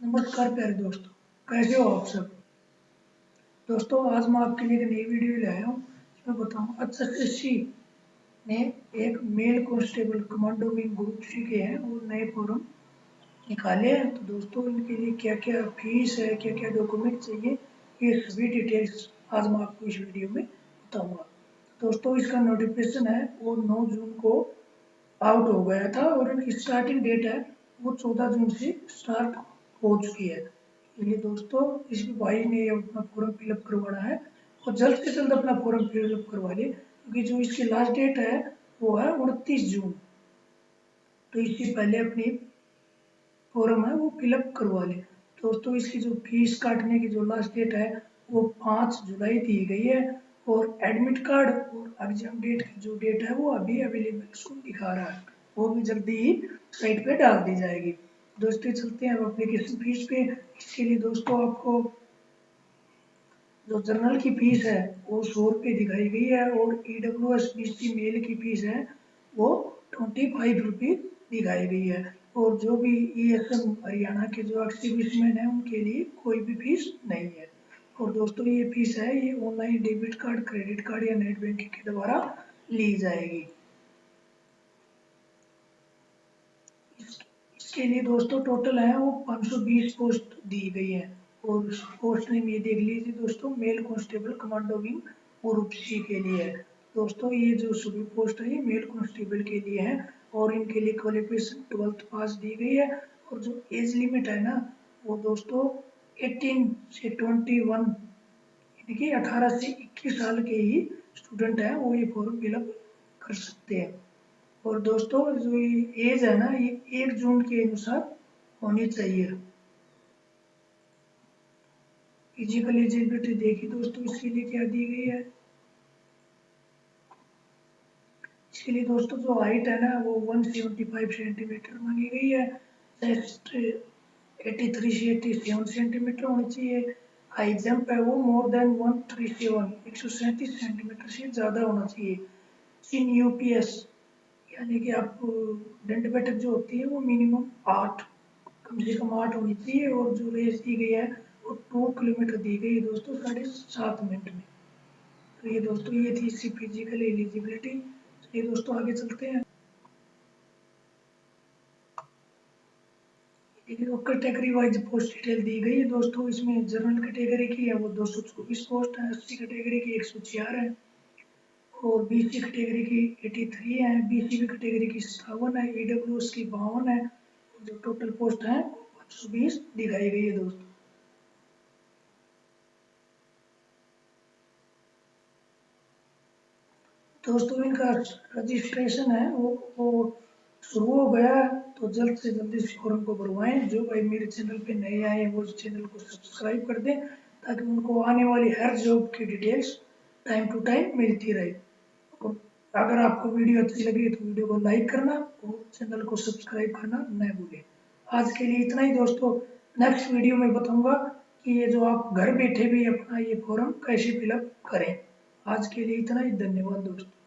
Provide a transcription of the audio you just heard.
नमस्कार प्यारे दोस्तों। कैसे हो आप सब। दोस्तों, आज मैं आपके लिए एक नई वीडियो लाया हूँ। इसमें बताऊँ एच एस ने एक male constable commando wing group C के हैं और नए फॉर्म निकाले हैं। तो दोस्तों, इनके लिए क्या क्या फ़ीस है क्या क्या डॉक्यूमेंट चाहिए, ये सभी डिटेल्स आज मैं आपको इस वीडियो में बताऊँगा। दोस्तों, इसका नोटिफिकेशन है, वो नौ जून को आउट हो गया था और इनकी स्टार्टिंग डेट है, वो 14 जून से स्टार्ट हो चुकी है। ये दोस्तों, इस भाई ने अपना फॉर्म फिलअप करवाना है और जल्द से जल्द अपना फॉर्म फिलअप करवा ले, क्योंकि जो इसकी लास्ट डेट है, वो है उनतीस जून। तो इससे पहले अपनी फॉर्म है, वो फिलअप करवा ले। दोस्तों, इसकी जो फ़ीस काटने की जो लास्ट डेट है, वो पाँच जुलाई दी गई है और एडमिट कार्ड और एग्ज़ाम डेट की जो डेट है, वो अभी अवेलेबल दिखा रहा है। वो भी जल्दी ही साइट पे डाल दी जाएगी। दोस्तों चलते हैं अब फ़ीस पे इसके लिए दोस्तों आपको, जो जर्नल की फ़ीस है, वो सौ रुपये दिखाई गई है और E W S B C male की फ़ीस है, वो ट्वेंटी फाइव रुपये दिखाई गई है। और जो भी ई एस एम हरियाणा के जो एक्सिबिशन है, उनके लिए कोई भी फ़ीस नहीं है। और दोस्तों, ये फ़ीस है, ये online debit card credit card या नेट बैंकिंग के द्वारा ली जाएगी। इसके लिए दोस्तों टोटल है वो 520 पोस्ट दी गई है। और पोस्ट नेम ये देख लीजिए दोस्तों male constable commando wing group C के लिए है। दोस्तों, ये जो सभी पोस्ट है, ये मेल कांस्टेबल के लिए है और इनके लिए क्वालिफिकेशन ट्वेल्थ पास दी गई है। और जो एज लिमिट है ना, वो दोस्तों 18 से 21 यानी कि 18 से 21 साल के ही स्टूडेंट हैं, वो ये फॉर्म फिलअप कर सकते हैं। और दोस्तों, जो एज है ना, ये एक जून के अनुसार होनी चाहिए। फ़िज़िकल एजिबिलिटी देखिए दोस्तों, इसके लिए क्या दी गई है? इसके लिए दोस्तों, जो हाइट है ना, वो 175 सेंटीमीटर मांगी गई है। चेस्ट 83 से 87 सेंटीमीटर होनी चाहिए। हाई जंप है वो मोर देन 137 137 सेंटीमीटर से ज़्यादा होना चाहिए। इन यूपीएस यानी कि आप, दंड बैठक जो होती है वो मिनिमम आठ, कम से कम आठ होनी चाहिए और जो रेस दी गई है वो टू किलोमीटर दी गई है दोस्तों साढ़े सात मिनट में। तो ये दोस्तों ये थी इसकी फ़िज़िकल एलिजिबिलिटी ये दोस्तों आगे चलते हैं। कैटेगरी वाइज पोस्ट डिटेल दी गई है दोस्तों। इसमें जनरल कैटेगरी की है वो दो सौ चौबीस पोस्ट है, अस्सी कैटेगरी की एक सौ चार है। और बी सी कैटेगरी की 83 है बी सी कैटेगरी की सतावन है ई डब्ल्यू एस की बावन है जो टोटल पोस्ट है पाँच सौ बीस दिखाई गई है दोस्तों। दोस्तों, इनका रजिस्ट्रेशन है, वो वो शुरू हो गया तो जल्द से जल्द इस फॉर्म को भरवाएँ जो भाई मेरे चैनल पे नए आए वो चैनल को सब्सक्राइब कर दें, ताकि उनको आने वाली हर जॉब की डिटेल्स टाइम टू टाइम मिलती रहे। अगर आपको वीडियो अच्छी लगी तो वीडियो को लाइक करना और चैनल को सब्सक्राइब करना न भूलें। आज के लिए इतना ही दोस्तों। नेक्स्ट वीडियो में बताऊँगा कि ये जो आप घर बैठे भी अपना ये फॉर्म कैसे फिलअप करें। आज के लिए इतना ही। धन्यवाद दोस्तों।